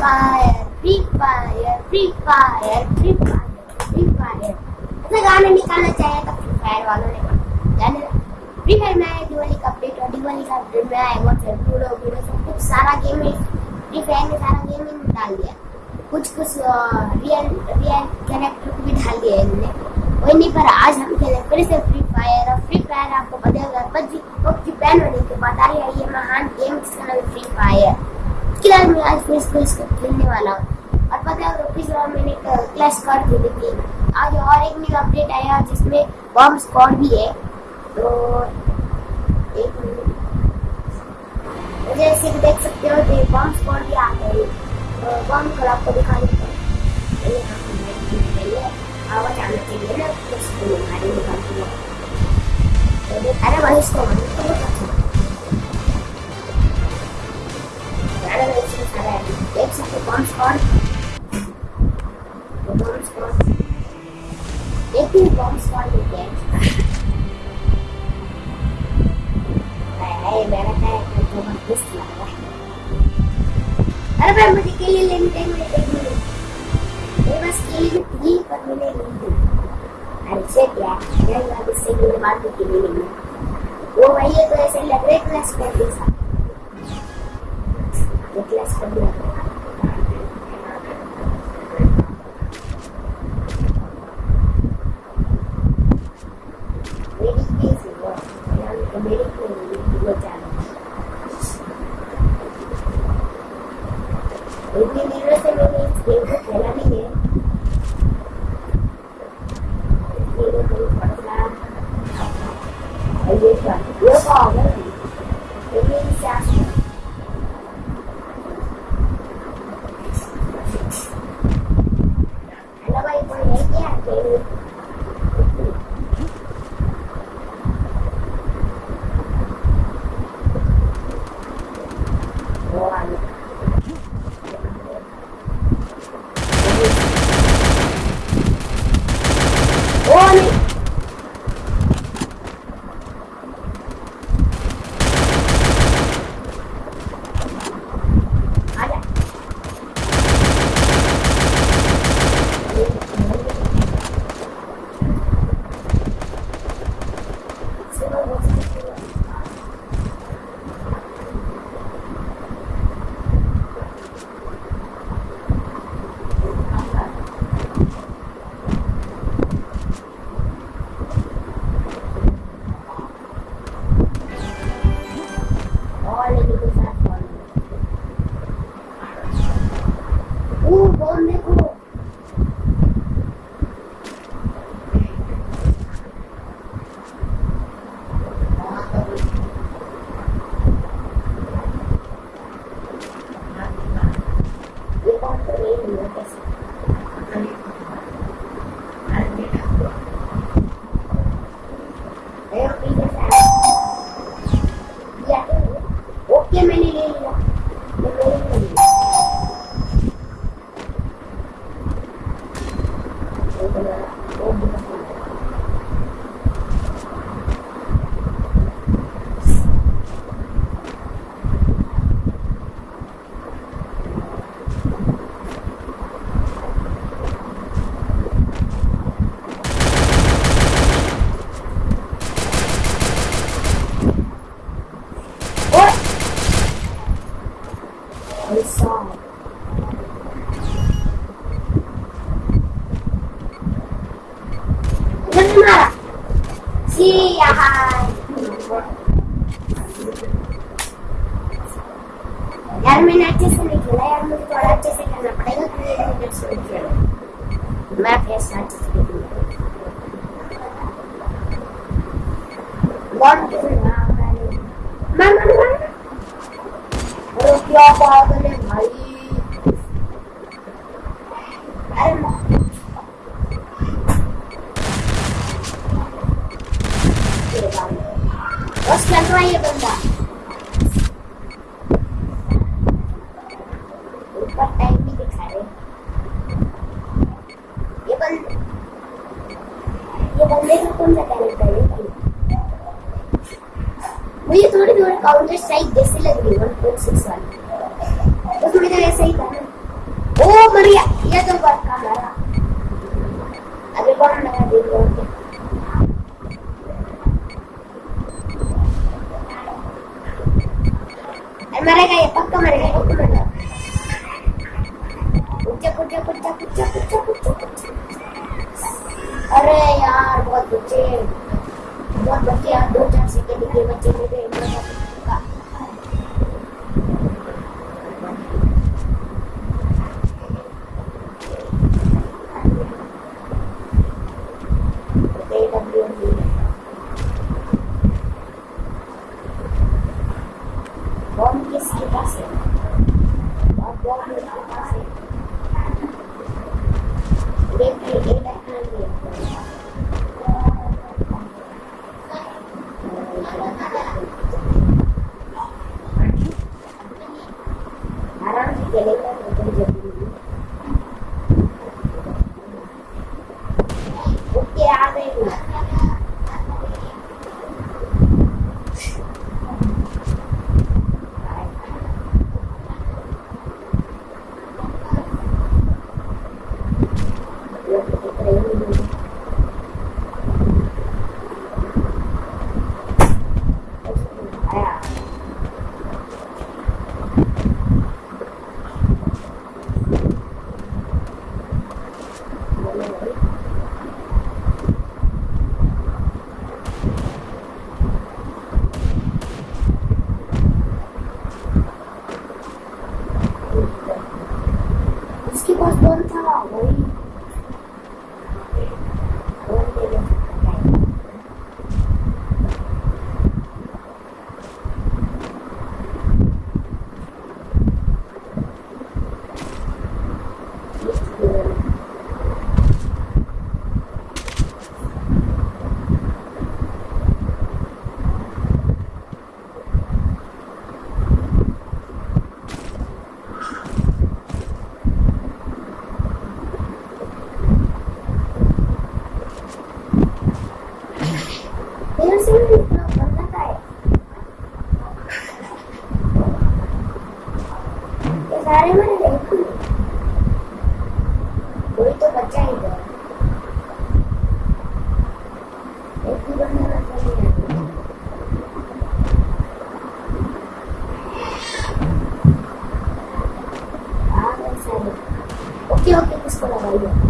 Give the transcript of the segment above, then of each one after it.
Fire free fire free fire free free गाना निकालना चाहिए था फ्री फायर वालों ने। फ्री फायर में आया दिवाली का अपडेट और दिवाली का अपडेट में आया सारे लूडो वीडो सब कुछ सारा गेम फ्री फायर में सारा गेम ही डाल दिया। कुछ कुछ रियल रियल कैरेक्टर को भी डाल दिया इन्होंने। वही नहीं, पर आज हम खेले फिर से फ्री फायर और फ्री फायर आपको पता होगा पबजी पबजी बैन होने के बाद आ रही है, ये महान गेम जिसका नाम फ्री फायर बाद मैं आज फिर इसको इसको खेलने वाला हूँ। और पता है पिछले बार मैंने क्लैश कर दी थी। आज और एक न्यू अपडेट आया, जिसमें बॉम्ब स्क्वाड भी है। तो एक मिनट जैसे कि देख सकते हो कि बॉम्ब स्क्वाड भी आ गए तो बॉम्ब को आपको दिखा देता हूँ आवाज़ आना चाहिए ना उसको तो अरे वही इसको तो अच्छा में इसमें सारा है देख सकते हो बॉम्ब स्क्वाड तो बॉम्ब एक ही बॉम्ब स्क्वाड लेते हैं है मेरा है तो लग है अरे भाई मुझे के लिए लेनी टाइम में एक मिनट मेरे पास के लिए थी पर मैंने नहीं दी अरे शेट यार मेरे बाद इससे के लिए बात के लिए नहीं वो भाई ये तो ऐसे लग रहा है क्लास कर दे Jangan marah. Siap. यार मैंने अच्छे से नहीं खेला यार मुझे थोड़ा अच्छे से करना पड़ेगा क्योंकि मिनट से नहीं खेला मैं फिर से अच्छे से खेलूँगा वन टू मैं मैं मैं अरे क्या पागल है भाई रहा है ये बंदा ऊपर टाइम भी ये थोड़ी थोड़ी काउंटर स्ट्राइक जैसे लग रही है तो थोड़ी देर ऐसे ही था ओ मरिया ये तो बात का मारा अभी कौन लगा देखो मरेगा, ये पक्का मरेगा एक मिनट कुछ कुछ कुछ कुछ कुछ कुछ कुछ अरे यार, बहुत बच्चे बहुत बच्चे यार दो चार सेकंड के बच्चे मिल गए सारे मैंने देखी कोई तो बच्चा ही था एक ही बंदा बच्चा नहीं है ओके ओके किसको लगाइए।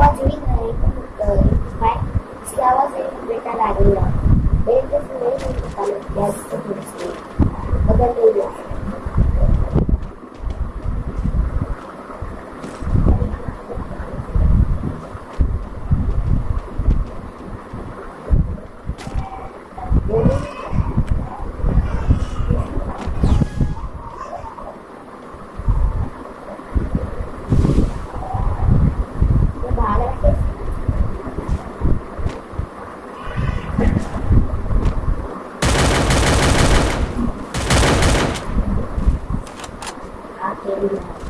awal sini ngelihat dari baik si awal sih mereka lagi loh 不要。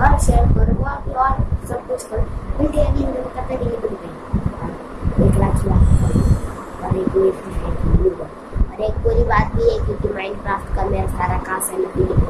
और शेयर करो वो आप और सब कुछ करो उनके अभी हम लोग करते नहीं बन गए एक लाख लाख और एक मिनट और एक बुरी बात भी है क्योंकि माइनक्राफ्ट का मेरा सारा कास्ट है